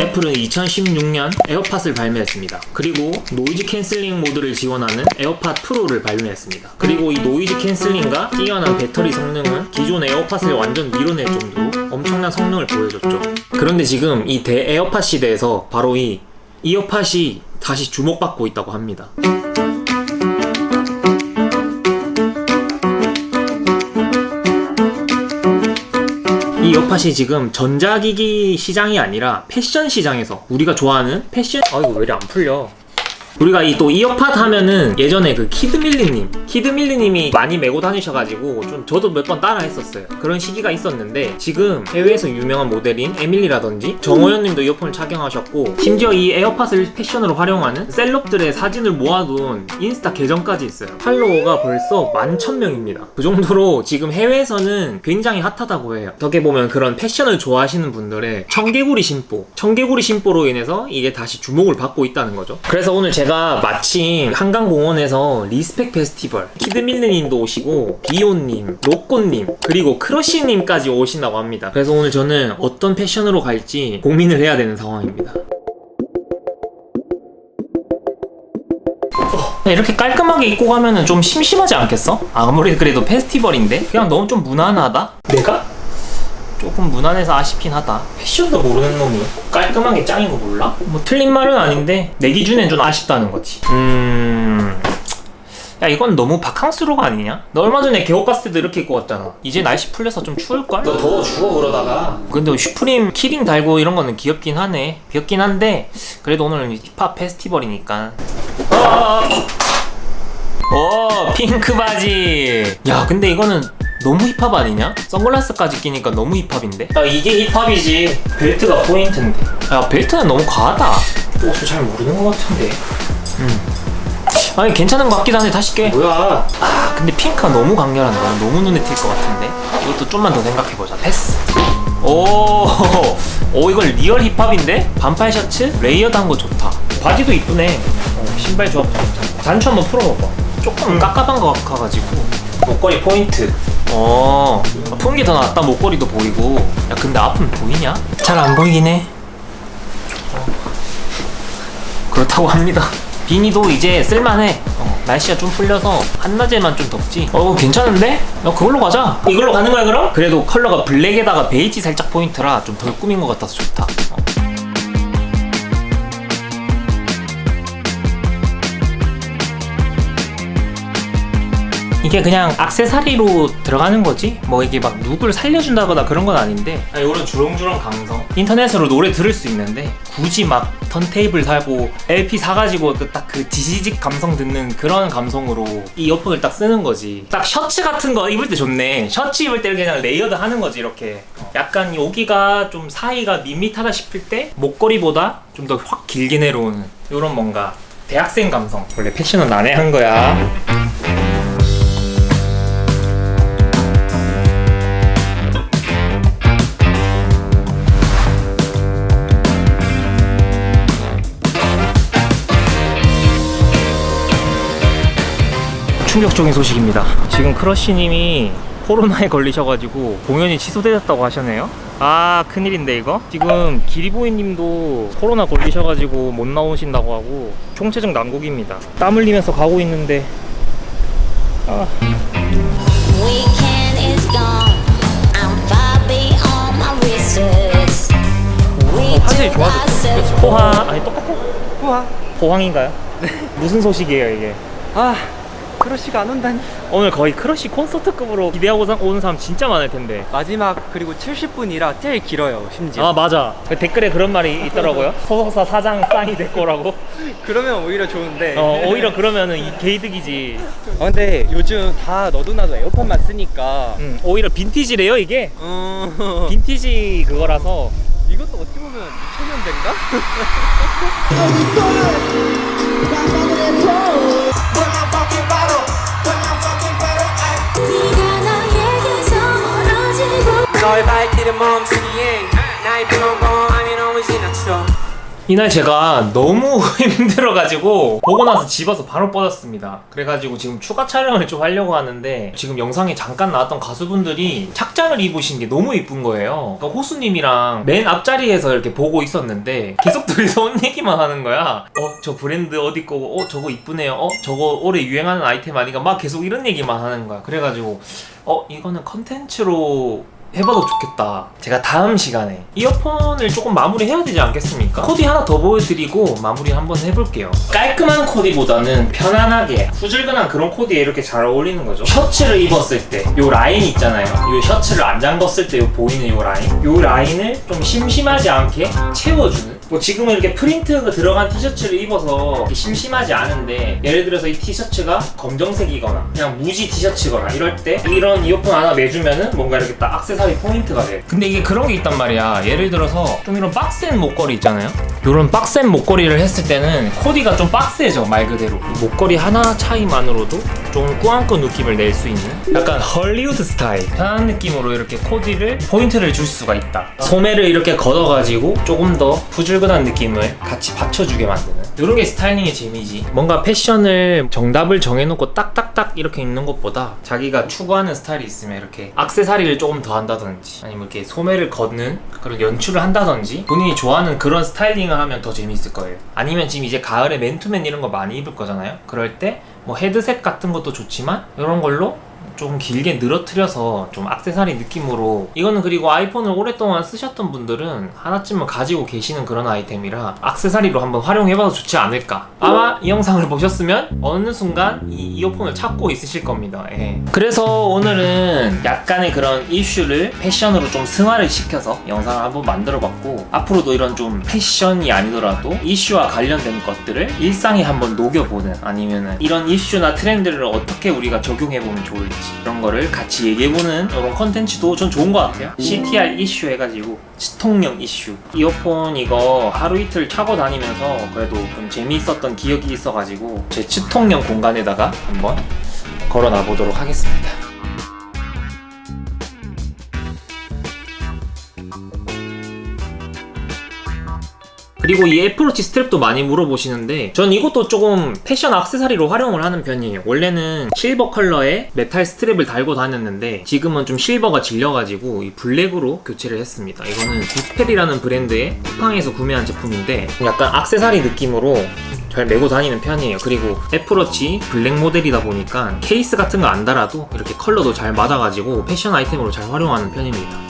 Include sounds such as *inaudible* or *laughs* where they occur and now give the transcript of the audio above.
애플은 2016년 에어팟을 발매했습니다. 그리고 noise canceling 모드를 지원하는 에어팟 프로를 발매했습니다. 그리고 이 noise canceling과 뛰어난 배터리 성능은 기존 에어팟을 완전 밀어낼 정도로 엄청난 성능을 보여줬죠. 그런데 지금 이 대 에어팟 시대에서 바로 이 이어팟이 다시 주목받고 있다고 합니다. 이 이어팟이 지금 전자기기 시장이 아니라 패션 시장에서 우리가 좋아하는 패션 아 이거 왜 이리 안 풀려 우리가 이 또 이어팟 하면은 예전에 그 키드밀리님 키드밀리님이 많이 메고 다니셔가지고 좀 저도 몇 번 따라 했었어요. 그런 시기가 있었는데 지금 해외에서 유명한 모델인 에밀리라든지 정호연님도 이어폰을 착용하셨고 심지어 이 이어팟을 패션으로 활용하는 셀럽들의 사진을 모아둔 인스타 계정까지 있어요. 팔로워가 벌써 11,000명입니다. 그 정도로 지금 해외에서는 굉장히 핫하다고 해요. 어떻게 보면 그런 패션을 좋아하시는 분들의 청개구리 심보 청개구리 심보로 인해서 이게 다시 주목을 받고 있다는 거죠. 그래서 오늘 제가 마침 한강공원에서 리스펙 페스티벌 키드밀리님도 오시고 비온님, 로꼬님 그리고 크러쉬님까지 오신다고 합니다 그래서 오늘 저는 어떤 패션으로 갈지 고민을 해야 되는 상황입니다 어, 이렇게 깔끔하게 입고 가면 은 좀 심심하지 않겠어? 아무리 그래도 페스티벌인데 그냥 너무 좀 무난하다? 내가? 조금 무난해서 아쉽긴 하다 패션도 모르는 놈이 깔끔하게 짱인 거 몰라? 뭐 틀린 말은 아닌데 내 기준엔 좀 아쉽다는 거지 음... 야 이건 너무 바캉스룩 아니냐? 너 얼마 전에 계곡 갔을 때도 이렇게 입고 왔잖아 이제 날씨 풀려서 좀 추울걸? 너 더워 죽어 그러다가 근데 슈프림 키링 달고 이런 거는 귀엽긴 하네 귀엽긴 한데 그래도 오늘 힙합 페스티벌이니까 어! 오 핑크 바지 야 근데 이거는 너무 힙합 아니냐? 선글라스까지 끼니까 너무 힙합인데? 야 이게 힙합이지. 벨트가 포인트인데. 야 벨트는 너무 과하다. 옷을 잘 모르는 것 같은데. 음. 아니 괜찮은 것 같기도 한데 다시 깨 뭐야? 아 근데 핑크가 너무 강렬한다 너무 눈에 띌 것 같은데. 이것도 좀만 더 생각해보자. 패스. 오, *laughs* 오 이건 리얼 힙합인데? 반팔 셔츠? 레이어드한 거 좋다. 바지도 이쁘네. 어, 신발 조합도 좋다. 단추 한번 풀어봐봐. 조금 깝깝한 것 같아가지고. 목걸이 포인트 어 푸는 게 더 낫다 목걸이도 보이고 야 근데 앞은 보이냐? 잘 안 보이긴 해 어. 그렇다고 합니다 비니도 이제 쓸만해 어, 날씨가 좀 풀려서 한낮에만 좀 덥지 어 괜찮은데? 야 그걸로 가자 이걸로 가는 거야 그럼? 그래도 컬러가 블랙에다가 베이지 살짝 포인트라 좀 덜 꾸민 것 같아서 좋다 어. 이게 그냥 악세사리로 들어가는 거지? 뭐 이게 막 룩을 살려준다거나 그런 건 아닌데. 이런 주렁주렁 감성. 인터넷으로 노래 들을 수 있는데 굳이 막 턴테이블 사고 LP 사가지고 딱 그 지지직 감성 듣는 그런 감성으로 이 이어폰을 딱 쓰는 거지. 딱 셔츠 같은 거 입을 때 좋네. 셔츠 입을 때 그냥 레이어드 하는 거지 이렇게. 약간 여기가 좀 사이가 밋밋하다 싶을 때 목걸이보다 좀 더 확 길게 내려오는 이런 뭔가 대학생 감성. 원래 패션은 난해한 거야 충격적인 소식입니다. 지금 크러쉬님이 코로나에 걸리셔가지고 공연이 취소되었다고 하셨네요. 아 큰일인데 이거? 지금 기리보이님도 코로나 걸리셔가지고 못 나오신다고 하고 총체적 난국입니다. 땀 흘리면서 가고 있는데. 아. 어, 화질이 좋아졌어 포항 아니 똑같아? 우와 포항인가요? 네 무슨 소식이에요 이게? 아 크러쉬가 안 온다니. 오늘 거의 크러쉬 콘서트급으로 기대하고 사- 오는 사람 진짜 많을 텐데. 마지막 그리고 70분이라 제일 길어요 심지어. 아 맞아. 그 댓글에 그런 말이 있더라고요. *laughs* 소속사 사장 쌍이 될 거라고. 그러면 오히려 좋은데. 어 오히려 그러면은 이 개이득이지. 아, 근데 요즘 다 너도 나도 에어팟만 쓰니까. 음, 오히려 빈티지래요 이게? 어... 빈티지 그거라서. 이것도 어떻게 보면 2000년대인가? *laughs* 너의 발길은 멈추기에 나의 평범함이 너무 지나쳐 이날 제가 너무 *laughs* 힘들어가지고 보고 나서 집어서 바로 뻗었습니다. 그래가지고 지금 추가 촬영을 좀 하려고 하는데 지금 영상에 잠깐 나왔던 가수분들이 착장을 입으신 게 너무 이쁜 거예요. 그러니까 호수님이랑 맨 앞자리에서 이렇게 보고 있었는데 계속 둘이서 *laughs* 옷 얘기만 하는 거야. 어, 저 브랜드 어디 거고, 어, 저거 이쁘네요. 어, 저거 올해 유행하는 아이템 아닌가? 막 계속 이런 얘기만 하는 거야. 그래가지고 어, 이거는 컨텐츠로 해봐도 좋겠다. 제가 다음 시간에 이어폰을 조금 마무리해야 되지 않겠습니까? 코디 하나 더 보여드리고 마무리 한번 해볼게요. 깔끔한 코디보다는 편안하게 후줄근한 그런 코디에 이렇게 잘 어울리는 거죠. 셔츠를 입었을 때 요 라인 있잖아요. 요 셔츠를 안 잠궜을 때 요 보이는 요 라인. 요 라인을 좀 심심하지 않게 채워주는. 뭐 지금은 이렇게 프린트가 들어간 티셔츠를 입어서 심심하지 않은데 예를 들어서 이 티셔츠가 검정색이거나 그냥 무지 티셔츠거나 이럴 때 이런 이어폰 하나 매주면은 뭔가 이렇게 딱 액세서리 포인트가 돼. 근데 이게 그런 게 있단 말이야. 예를 들어서 좀 이런 빡센 목걸이 있잖아요. 이런 빡센 목걸이를 했을 때는 코디가 좀 빡세져 말 그대로. 이 목걸이 하나 차이만으로도 좀 꾸안꾸 느낌을 낼 수 있는 약간 헐리우드 스타일 편한 느낌으로 이렇게 코디를 포인트를 줄 수가 있다. 소매를 이렇게 걷어가지고 조금 더 후줄근한 느낌을 같이 받쳐주게 만드는 이런 게 스타일링의 재미지. 뭔가 패션을 정답을 정해놓고 딱딱딱 이렇게 입는 것보다 자기가 추구하는 스타일이 있으면 이렇게 악세사리를 조금 더 한다든지 아니면 이렇게 소매를 걷는 그런 연출을 한다든지 본인이 좋아하는 그런 스타일링을 하면 더 재밌을 거예요. 아니면 지금 이제 가을에 맨투맨 이런 거 많이 입을 거잖아요. 그럴 때 뭐 헤드셋 같은 것도 좋지만 이런 걸로 좀 길게 늘어뜨려서 좀 악세사리 느낌으로. 이거는 그리고 아이폰을 오랫동안 쓰셨던 분들은 하나쯤은 가지고 계시는 그런 아이템이라 악세사리로 한번 활용해봐도 좋지 않을까. 아마 이 영상을 보셨으면 어느 순간 이 이어폰을 찾고 있으실 겁니다. 예. 그래서 오늘은 약간의 그런 이슈를 패션으로 좀 승화를 시켜서 영상을 한번 만들어봤고 앞으로도 이런 좀 패션이 아니더라도 이슈와 관련된 것들을 일상에 한번 녹여보는 아니면은 이런 이슈나 트렌드를 어떻게 우리가 적용해보면 좋을지 이런 거를 같이 얘기해보는 이런 컨텐츠도 전 좋은 것 같아요. CTR 이슈 해가지고 치통령 이슈. 이어폰 이거 하루 이틀 차고 다니면서 그래도 좀 재미있었던 기억이 있어가지고 제 치통령 공간에다가 한번 걸어놔 보도록 하겠습니다. 그리고 이 애플워치 스트랩도 많이 물어보시는데 전 이것도 조금 패션 액세서리로 활용을 하는 편이에요. 원래는 실버 컬러의 메탈 스트랩을 달고 다녔는데 지금은 좀 실버가 질려가지고 이 블랙으로 교체를 했습니다. 이거는 디스펠이라는 브랜드의 쿠팡에서 구매한 제품인데 약간 액세서리 느낌으로 잘 메고 다니는 편이에요. 그리고 애플워치 블랙 모델이다 보니까 케이스 같은 거 안 달아도 이렇게 컬러도 잘 맞아가지고 패션 아이템으로 잘 활용하는 편입니다